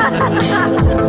哈哈哈哈哈。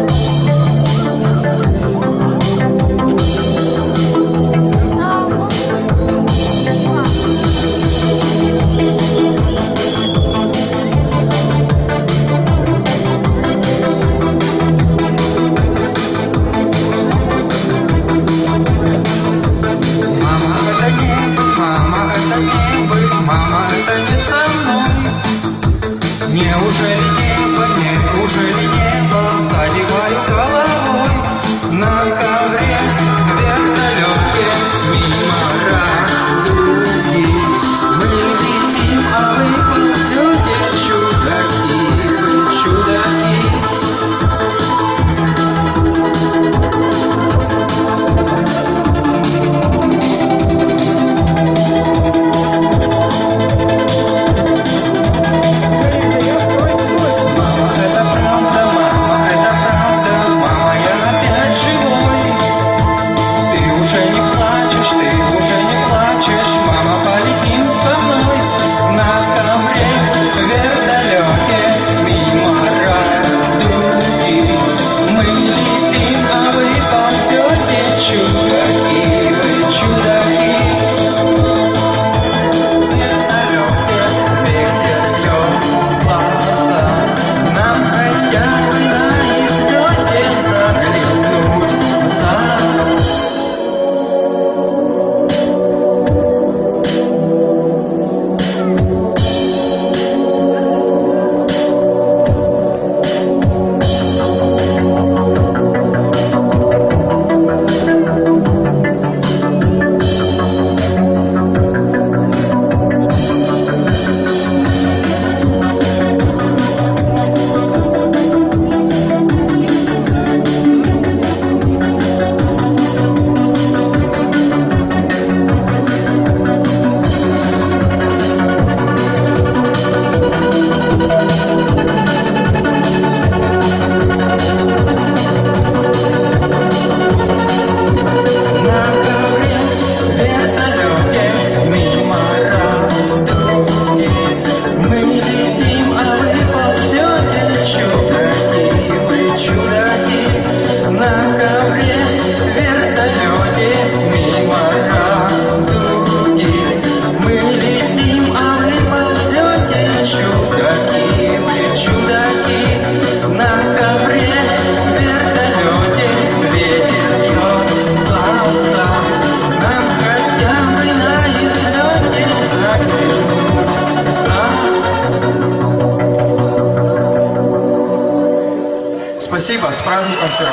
Спасибо, с праздником всех!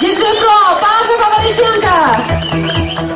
Диджей Про, Паша Павличенко!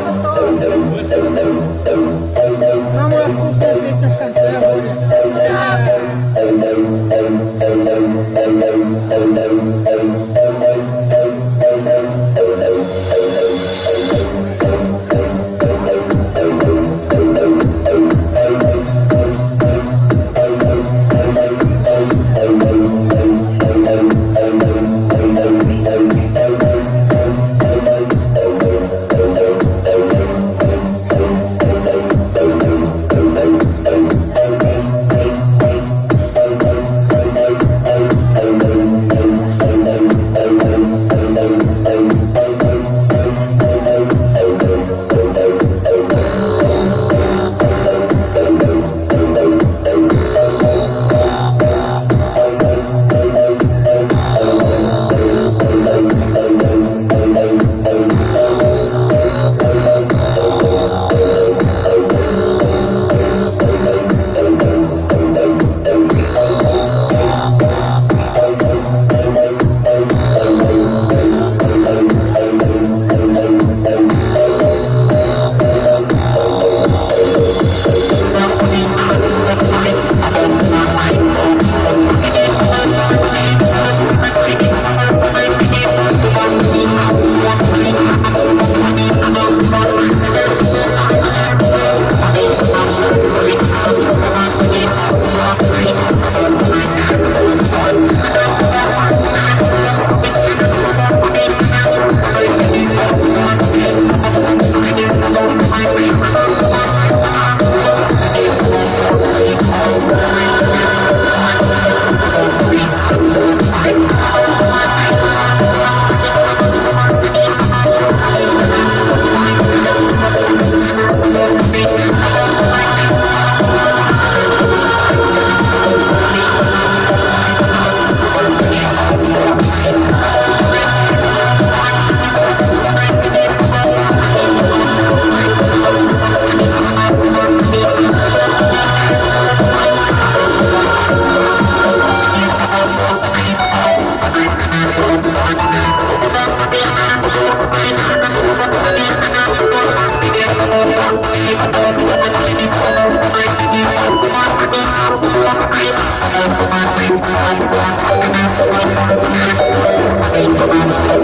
Будет. Самая вкусная песня в конце будет. Thank you.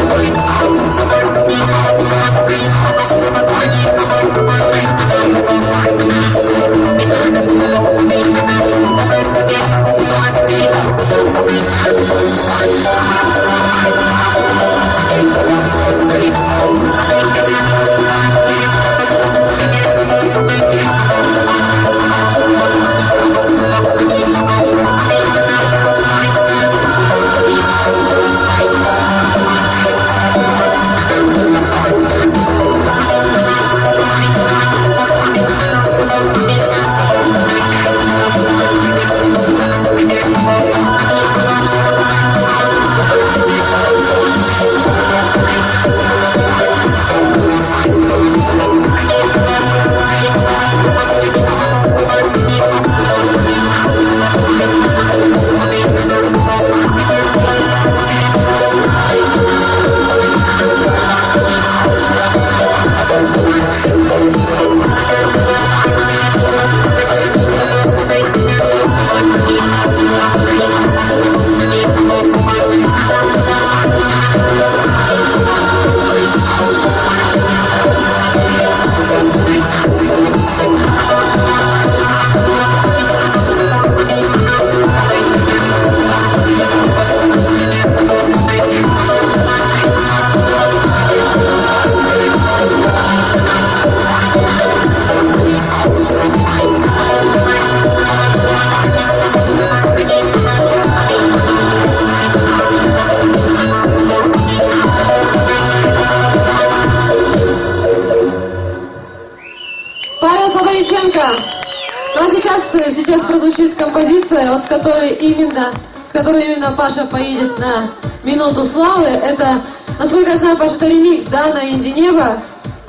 Э, сейчас прозвучит композиция, вот с которой именно, с которой именно Паша поедет на минуту славы. Это, насколько я знаю, Паша, это ремикс, да, на Инди Небо.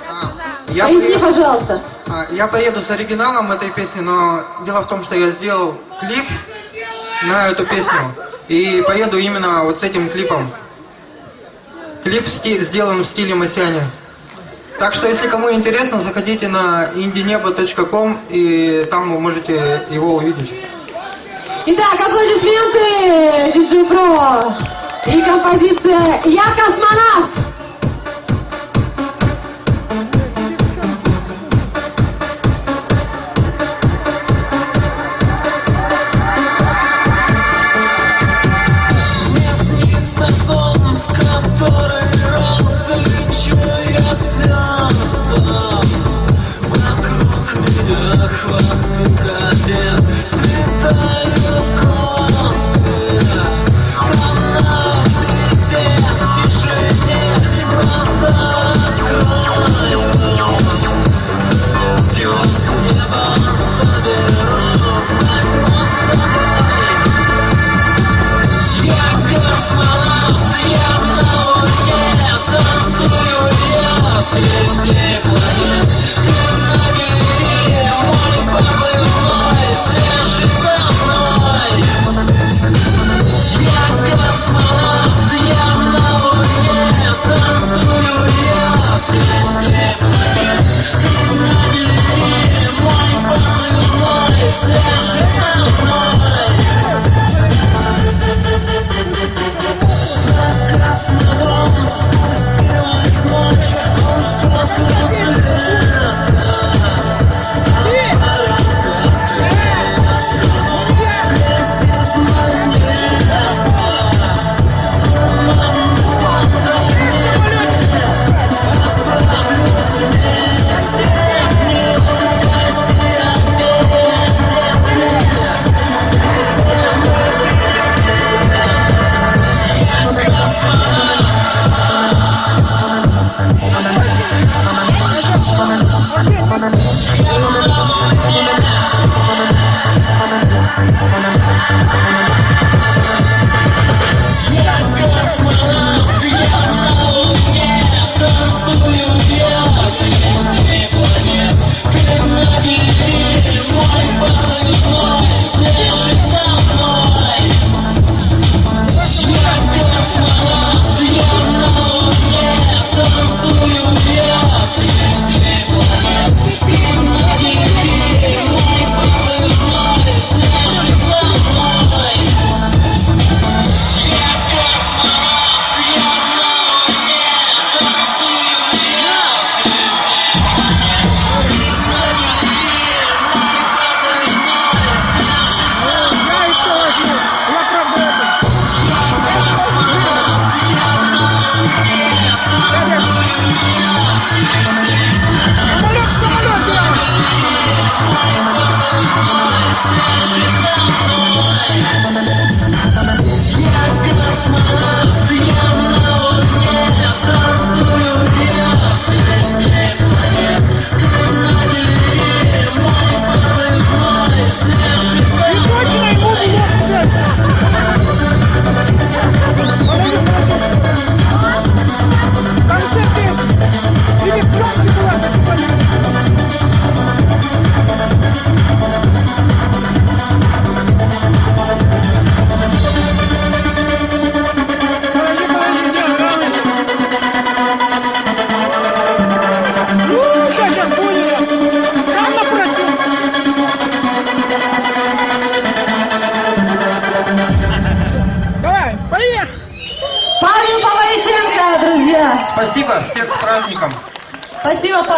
А, я Поясни, приеду, пожалуйста. А, я поеду с оригиналом этой песни, но дело в том, что я сделал клип на эту песню. И поеду именно вот с этим клипом. Клип сделан в стиле Масяня. Так что, если кому интересно, заходите на indinebo.com, и там вы можете его увидеть. Итак, аплодисменты, диджей Про! И композиция «Я космонавт».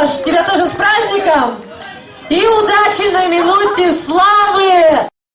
Саш, тебя тоже с праздником! И удачи на минуте славы!